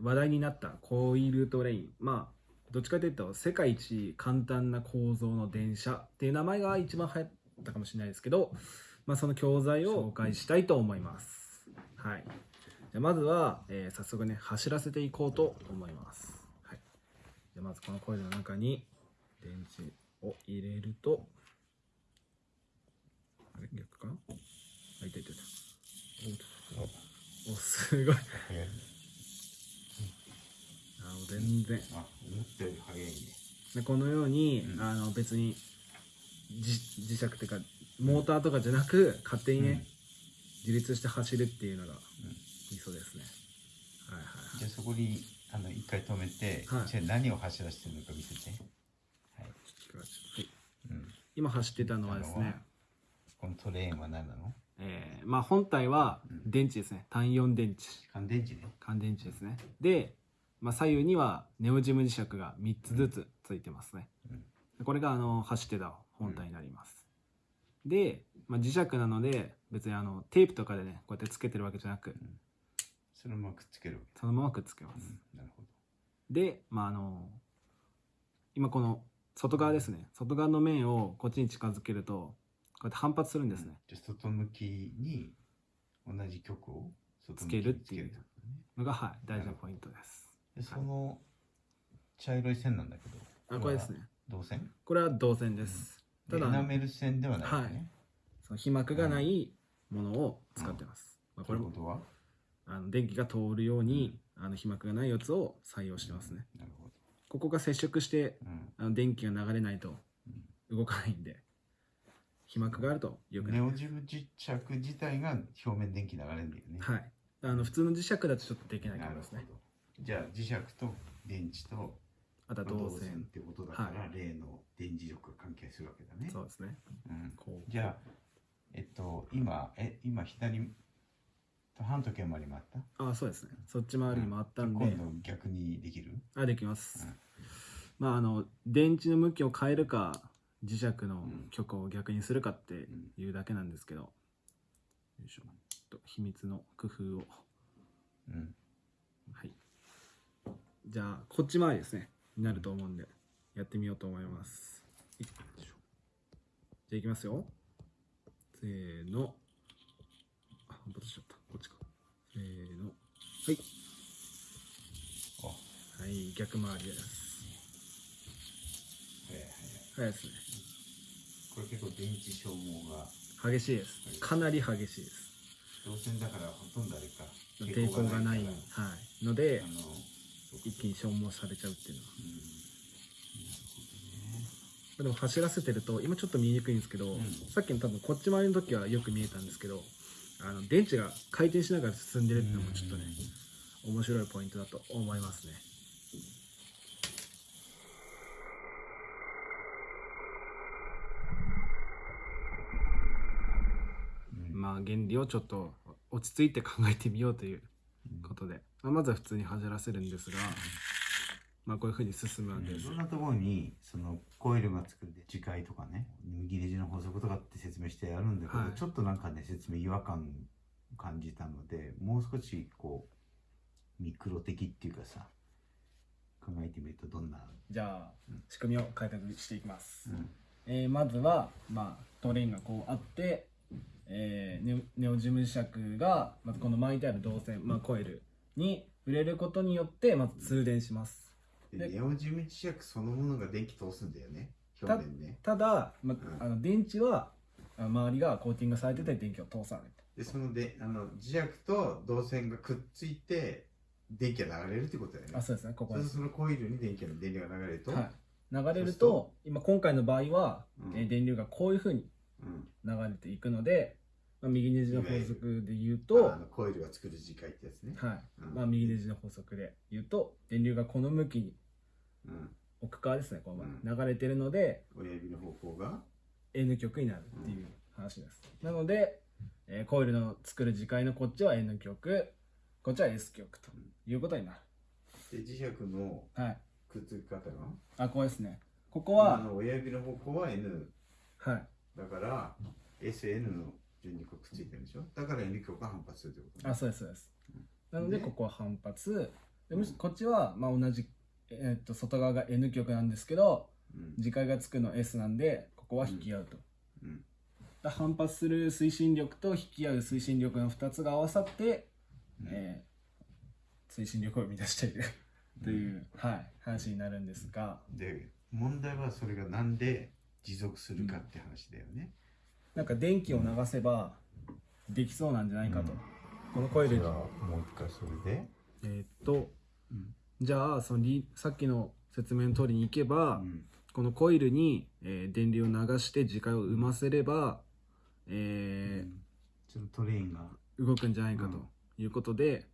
ー話題になったコイルトレイン。まあどっちかというと世界一簡単な構造の電車っていう名前が一番流行ったかもしれないですけど、まあ、その教材を紹介したいと思います。はい。じゃあまずは、えー早速ね走らせていこうと思います、はい、じゃあまずこのコイルの中に電池を入れるとあれ？逆かな？あいたいたい。たおおすごいあ全然あ思ったより早いね。でこのように、うん。あの別にじ磁石っていうかモーターとかじゃなく勝手にね、うん。自立して走るっていうのが理想ですね、はいはいじゃあそこにあの一回止めて、はい。じゃあ何を走らせてるのか見せて。はい、はい、うん、今走ってたのはですね、このトレーンは何なの？えーまあ、本体はうん。電池ですね。単4電池。乾電池ね。乾電池ですね。で、まあ、左右にはネオジム磁石が3つずつついてますね、これがあの走ってた本体になります、で、まあ、磁石なので別にあのテープとかでねこうやってつけてるわけじゃなくそのままくっつけるわそのままくっつけます、け、なるほど。で、まあ、あの今この外側ですね。外側の面をこっちに近づけるとこうやって反発するんですね、じゃあ外向きに同じ曲を外つけるっていうのが、はい、大事なポイントですでその茶色い線なんだけど。あこれですね。銅線？これは銅線です、ただでエナメル線ではないよはい。ね、その被膜がないものを使ってます、まあ、これもあの電気が通るように、あの被膜がないやつを採用してますね、なるほここが接触してど、うん。あの電気が流れないと動かないんで被膜があるとよくないネオジム磁石自体が表面電気流れるんだよね。はい。あの普通の磁石だとちょっとできないかなるほど。もですね。じゃあ磁石と電池とあとはまあ銅線。ってことだから、は例の電磁力が関係するわけだね。そうですね。うん。こう。じゃあ、えっと、今、え、今左と半時計回りもあった？あそうですね。そっち回りに回ったんで、今度逆にできる？あできます、うん。まああの電池の向きを変えるか磁石のん。極を逆にするかっていうだけなんですけど、よいしょ。と秘密の工夫を。うん。はいじゃあこっち回りですね。になると思うんでやってみようと思います。じゃあいきますよ。せーの。あ反発しちゃった。こっちか。せーの。はい。あ、はい逆回りです。早いですね。これ結構電池消耗が。激しいです。かなり激しいです。導線だからほとんどあれか。抵抗がない、はい、のであの、一気に消耗されちゃうっていうのは。うんでも走らせてると今ちょっと見えにくいんですけど、ん。さっきの多分こっち回りの時はよく見えたんですけどあの電池が回転しながら進んでるっていうのもちょっとね面白いポイントだと思いますね。うん。まあ原理をちょっと落ち着いて考えてみようということで、まあ、まずは普通に走らせるんですがまあこういうふうに進むわけです。いろんなところにそのコイルが作る磁界とかね右ネジの法則とかって説明してあるんだけど、はい。ちょっとなんかね説明違和感感じたのでもう少しこうミクロ的っていうかさ考えてみるとどんな、じゃあ仕組みを解説していきます、うん。えーまずは、まあ、トレインがこうあって、えーネオネオジム磁石がまずこの巻いてある導線、まあ、コイルに触れることによってまず通電します。でネオジム磁石そのものが電気通すんだよね？表面ね。ただ、まうん。あの電池はあ周りがコーティングされてて電気を通さない。でそのであの磁石と導線がくっついて電気が流れるってことだよね。あそうですね。ここそうですそのコイルに電気が電流が流れると、はい、流れるそうすると今今回の場合は、うん。えー電流がこういうふうにうん。流れていくので、まあ、右ネジの法則で言うととあのコイルが作る磁界ってやつね、はい。うん。まあ、右ネジの法則で言うと電流がこの向きにうん、奥側ですねこのう流れてるので親指の方向が？N 極になるっていう話です、なので、えーコイルの作る磁界のこっちは N 極こっちは S 極ということになで磁石のるはい。くっつき方が？あこうですね。ここはあの親指の方向は N はい。だから SN の順にこうくっついてるでしょ？だから N 極が反発するってことね。あそうですそうです。なのでねここは反発。でむしこっちはまあ同じ、えーっと外側が N 極なんですけどうん。磁界がつくの S なんでここは引き合うと、うん。だ反発する推進力と引き合う推進力の2つが合わさって、うん。えー推進力を生み出している。という、はい、話になるんですが。で問題はそれがなんで持続するかって話だよね。なんか電気を流せばできそうなんじゃないかと、うん。このコイルにじゃあもう一回それで。えーっとうん。じゃあそのリさっきの説明の通りにいけば、うん。このコイルに、えー電流を流して磁界を生ませれば、えーそのトレインが、動くんじゃないかということで、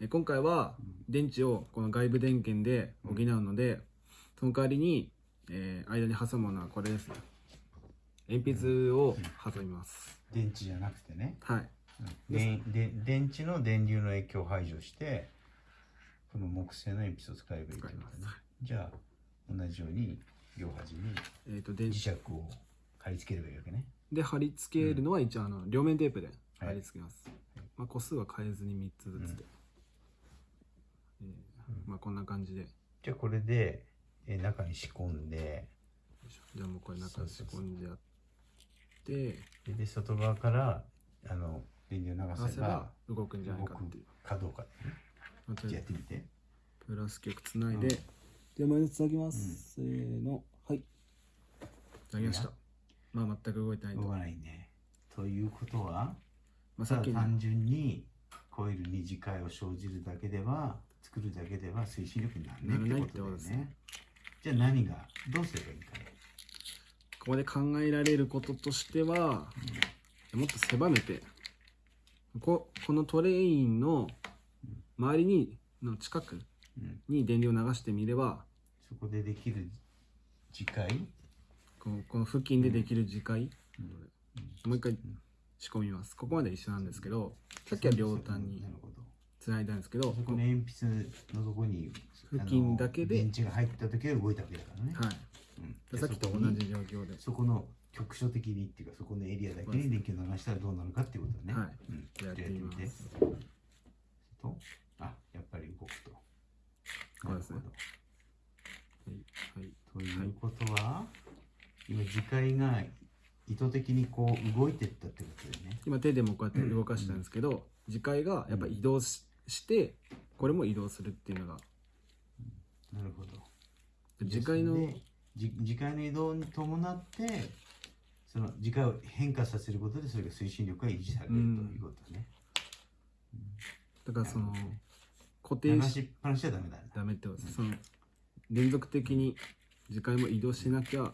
えー今回は電池をこの外部電源で補うので、その代わりに、えー間に挟むものはこれですね鉛筆を挟みます、電池じゃなくてね、はい。でで電池の電流の影響を排除してこの木製の鉛筆を使えばいいってことね。使い。ますじゃあ同じように両端に磁石を貼り付ければいいわけね。で貼り付けるのは一応あの両面テープで貼り付けます、まあ、個数は変えずに3つずつで、えーまあ、こんな感じで。よじゃあこれでえ中に仕込んで。じゃあもうこれ中に仕込んでやってでで外側からあの電流を流せばせば動くんじゃないかっていう。かどうか、まあとりあえずやってみて。プラス極つないで、うん。じゃあマイナスつなぎます、せーの。はい。つなぎました。まあ全く動いてないと、動まかないね。ということはあ、さっきの。ただ単純にコイルに磁界を生じるだけでは作るだけでは推進力にならないってことだよね。ね。じゃあ何がどうすればいいかここで考えられることとしては、もっと狭めてここのトレインの周りにの近くうん、に電流を流してみればそこでできる磁界、このこの付近でできる磁界、うん。もう一回仕込みます。ここまで一緒なんですけどさっきは両端につないだんですけどそこの鉛筆のとこに付近だけで電池が入った時で動いたわけだからね、はいうん。さっきと同じ状況で。そこの局所的にっていうかそこのエリアだけに電気を流したらどうなるかっていうことだね。はい。うん、あやってみて。とあやっぱり動くと。そうですね。なるはい、ほどということは、今磁界が意図的にこう動いてったってことだよね。今手でもこうやって動かしたんですけど、磁界がやっぱ移動ししてこれも移動するっていうのが。なるほど。磁界のでじ磁界の移動に伴ってその磁界を変化させることでそれが推進力が維持されるということだね。だからその固定しっぱなしはダメだね。ダメってことですその連続的に磁界も移動しなきゃ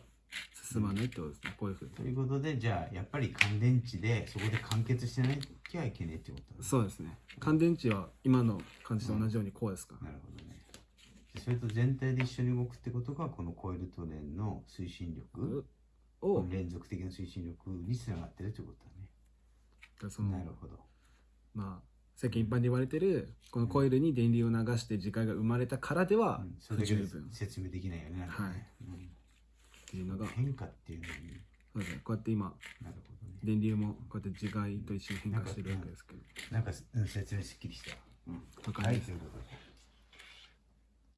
進まないってことですね。こういうふうに。ということでじゃあやっぱり乾電池でそこで完結してなきゃいけないってことだね。そうですね。乾電池は今の感じと同じようにこうですかね。それと全体で一緒に動くってことがこのコイルトレーンの推進力、を連続的な推進力につながってるってことだそのね。なるほど。まあ世間一般で言われてるこのコイルに電流を流して磁界が生まれたからでは不十分。っ説明できないよね。なんかね。うん。ていうのが。変化っていうのに。そうですね。こうやって今なるほどね。電流もこうやって磁界と一緒に変化してるわけですけど。なんか、うん、説明すっきりした。うん。わかはい、ということ